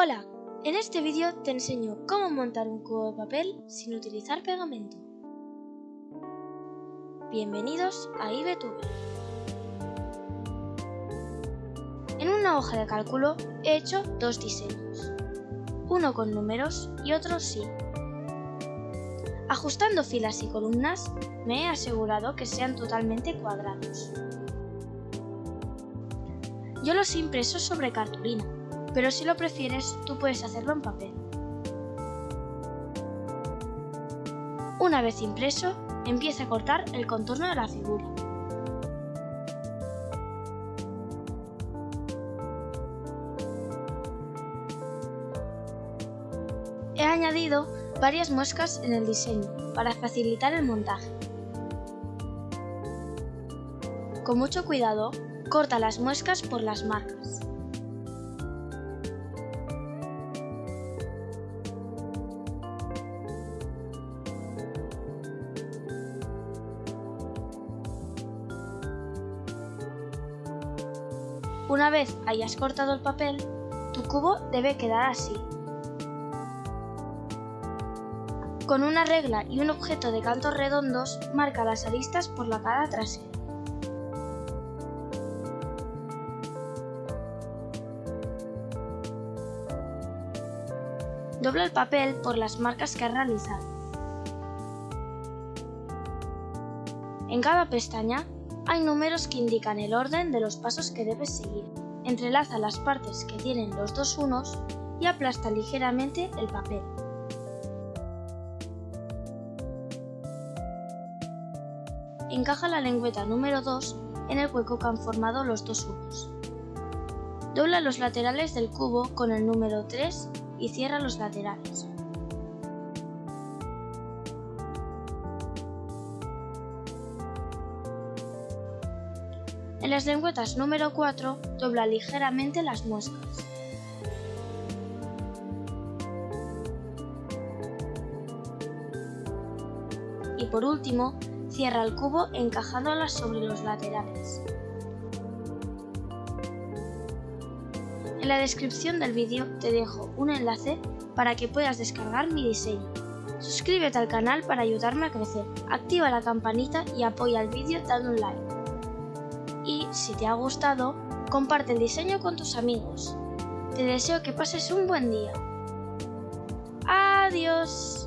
Hola, en este vídeo te enseño cómo montar un cubo de papel sin utilizar pegamento. Bienvenidos a IBTube. En una hoja de cálculo he hecho dos diseños, uno con números y otro sin. Ajustando filas y columnas me he asegurado que sean totalmente cuadrados. Yo los he impreso sobre cartulina, pero si lo prefieres tú puedes hacerlo en papel. Una vez impreso, empieza a cortar el contorno de la figura. He añadido varias muescas en el diseño para facilitar el montaje. Con mucho cuidado, corta las muescas por las marcas. Una vez hayas cortado el papel, tu cubo debe quedar así. Con una regla y un objeto de cantos redondos, marca las aristas por la cara trasera. Dobla el papel por las marcas que has realizado. En cada pestaña hay números que indican el orden de los pasos que debes seguir. Entrelaza las partes que tienen los dos unos y aplasta ligeramente el papel. Encaja la lengüeta número 2 en el hueco que han formado los dos unos. Dobla los laterales del cubo con el número 3 y cierra los laterales. En las lengüetas número 4 dobla ligeramente las muescas. Y por último, cierra el cubo encajándolas sobre los laterales. En la descripción del vídeo te dejo un enlace para que puedas descargar mi diseño. Suscríbete al canal para ayudarme a crecer, activa la campanita y apoya el vídeo dando un like y, si te ha gustado, comparte el diseño con tus amigos. Te deseo que pases un buen día. Adiós.